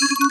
you